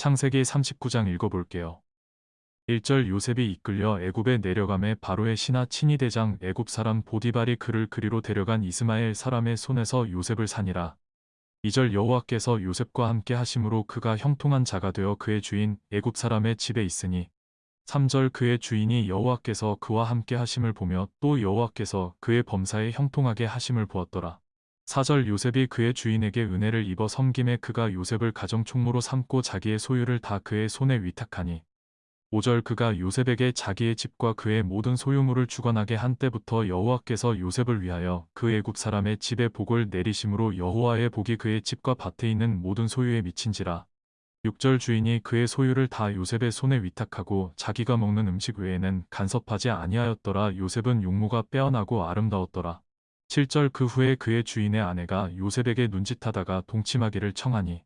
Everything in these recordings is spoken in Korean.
창세기 39장 읽어볼게요. 1절 요셉이 이끌려 애굽에 내려감에 바로의 신하 친위 대장 애굽 사람 보디발이 그를 그리로 데려간 이스마엘 사람의 손에서 요셉을 산이라. 2절 여호와께서 요셉과 함께 하심으로 그가 형통한 자가 되어 그의 주인 애굽 사람의 집에 있으니 3절 그의 주인이 여호와께서 그와 함께 하심을 보며 또 여호와께서 그의 범사에 형통하게 하심을 보았더라. 4절 요셉이 그의 주인에게 은혜를 입어 섬김에 그가 요셉을 가정 총무로 삼고 자기의 소유를 다 그의 손에 위탁하니 5절 그가 요셉에게 자기의 집과 그의 모든 소유물을 주관하게 한 때부터 여호와께서 요셉을 위하여 그 애굽 사람의 집에 복을 내리심으로 여호와의 복이 그의 집과 밭에 있는 모든 소유에 미친지라. 6절 주인이 그의 소유를 다 요셉의 손에 위탁하고 자기가 먹는 음식 외에는 간섭하지 아니하였더라. 요셉은 용모가 빼어나고 아름다웠더라 7절 그 후에 그의 주인의 아내가 요셉에게 눈짓하다가 동침하기를 청하니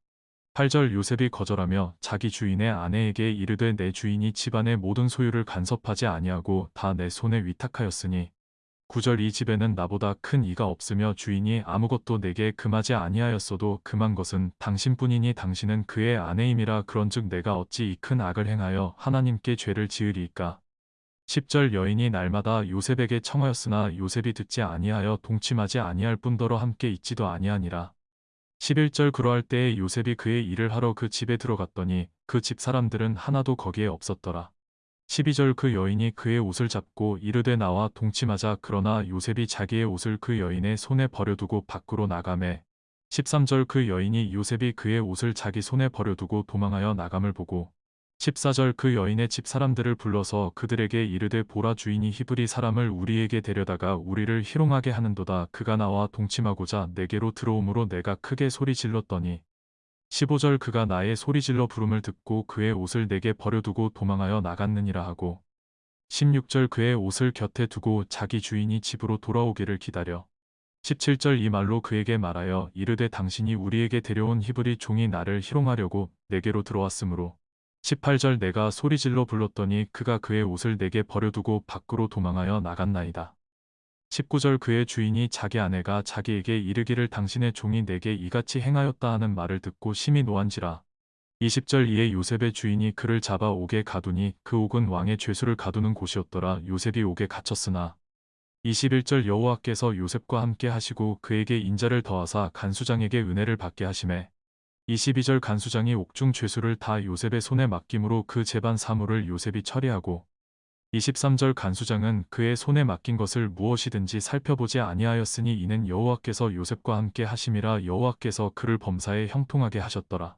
8절 요셉이 거절하며 자기 주인의 아내에게 이르되 내 주인이 집안의 모든 소유를 간섭하지 아니하고 다 내 손에 위탁하였으니 9절 이 집에는 나보다 큰 이가 없으며 주인이 아무것도 내게 금하지 아니하였어도 금한 것은 당신뿐이니 당신은 그의 아내임이라 그런즉 내가 어찌 이 큰 악을 행하여 하나님께 죄를 지으리이까 10절 여인이 날마다 요셉에게 청하였으나 요셉이 듣지 아니하여 동침하지 아니할 뿐더러 함께 있지도 아니하니라. 11절 그러할 때에 요셉이 그의 일을 하러 그 집에 들어갔더니 그 집 사람들은 하나도 거기에 없었더라. 12절 그 여인이 그의 옷을 잡고 이르되 나와 동침하자 그러나 요셉이 자기의 옷을 그 여인의 손에 버려두고 밖으로 나가매. 13절 그 여인이 요셉이 그의 옷을 자기 손에 버려두고 도망하여 나감을 보고 14절 그 여인의 집 사람들을 불러서 그들에게 이르되 보라 주인이 히브리 사람을 우리에게 데려다가 우리를 희롱하게 하는도다. 그가 나와 동침하고자 내게로 들어오므로 내가 크게 소리 질렀더니 15절 그가 나의 소리 질러 부름을 듣고 그의 옷을 내게 버려두고 도망하여 나갔느니라 하고 16절 그의 옷을 곁에 두고 자기 주인이 집으로 돌아오기를 기다려 17절 이 말로 그에게 말하여 이르되 당신이 우리에게 데려온 히브리 종이 나를 희롱하려고 내게로 들어왔으므로 18절 내가 소리질러 불렀더니 그가 그의 옷을 내게 버려두고 밖으로 도망하여 나갔나이다. 19절 그의 주인이 자기 아내가 자기에게 이르기를 당신의 종이 내게 이같이 행하였다 하는 말을 듣고 심히 노한지라. 20절 이에 요셉의 주인이 그를 잡아 옥에 가두니 그 옥은 왕의 죄수를 가두는 곳이었더라 요셉이 옥에 갇혔으나 21절 여호와께서 요셉과 함께 하시고 그에게 인자를 더하사 간수장에게 은혜를 받게 하심에 22절 간수장이 옥중 죄수를 다 요셉의 손에 맡김으로 그 재반 사물을 요셉이 처리하고 23절 간수장은 그의 손에 맡긴 것을 무엇이든지 살펴보지 아니하였으니 이는 여호와께서 요셉과 함께 하심이라 여호와께서 그를 범사에 형통하게 하셨더라.